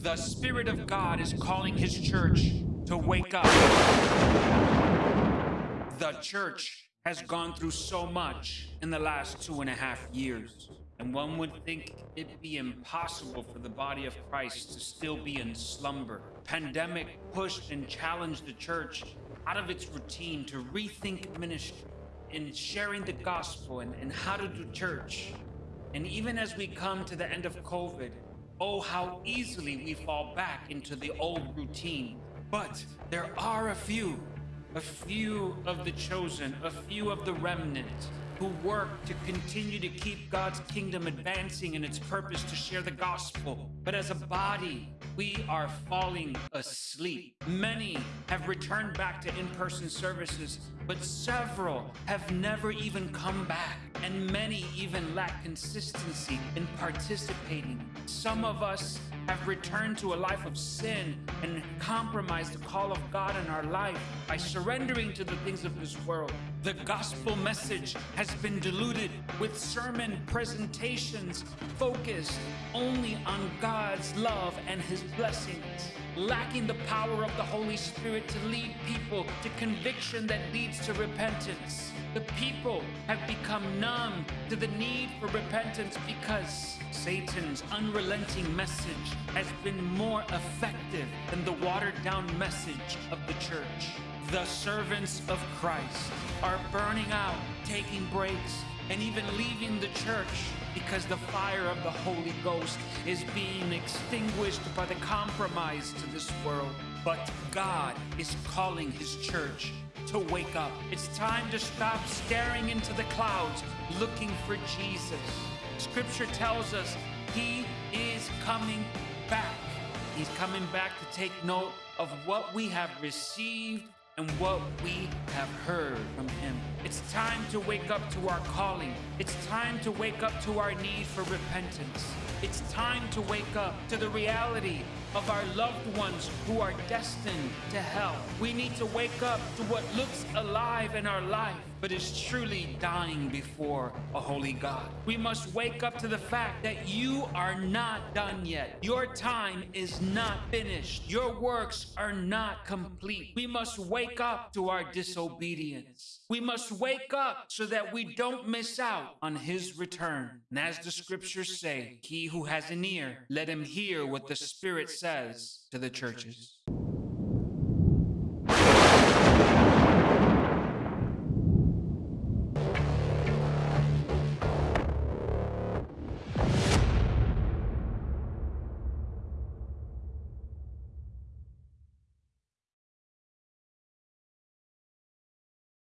The Spirit of God is calling His church to wake up. The church has gone through so much in the last two and a half years. And one would think it be impossible for the body of Christ to still be in slumber. Pandemic pushed and challenged the church out of its routine to rethink ministry in sharing the gospel and, and how to do church. And even as we come to the end of COVID, oh, how easily we fall back into the old routine. But there are a few a few of the chosen, a few of the remnant who work to continue to keep God's kingdom advancing in its purpose to share the gospel. But as a body, we are falling asleep. Many have returned back to in person services, but several have never even come back. And many even lack consistency in participating. Some of us have returned to a life of sin and compromised the call of God in our life by surrendering to the things of this world. The gospel message has been diluted with sermon presentations focused only on God's love and his blessings, lacking the power of the Holy Spirit to lead people to conviction that leads to repentance. The people have become numb to the need for repentance because Satan's unrelenting message has been more effective than the watered down message of the church. The servants of Christ are burning out, taking breaks, and even leaving the church because the fire of the Holy Ghost is being extinguished by the compromise to this world. But God is calling his church to wake up. It's time to stop staring into the clouds looking for Jesus. Scripture tells us he is coming back. He's coming back to take note of what we have received and what we have heard from him. It's time to wake up to our calling. It's time to wake up to our need for repentance. It's time to wake up to the reality of our loved ones who are destined to hell. We need to wake up to what looks alive in our life, but is truly dying before a holy God. We must wake up to the fact that you are not done yet. Your time is not finished. Your works are not complete. We must wake up to our disobedience. We must wake up so that we don't miss out on his return. And as the scriptures say, he who has an ear, let him hear what the Spirit says to the churches.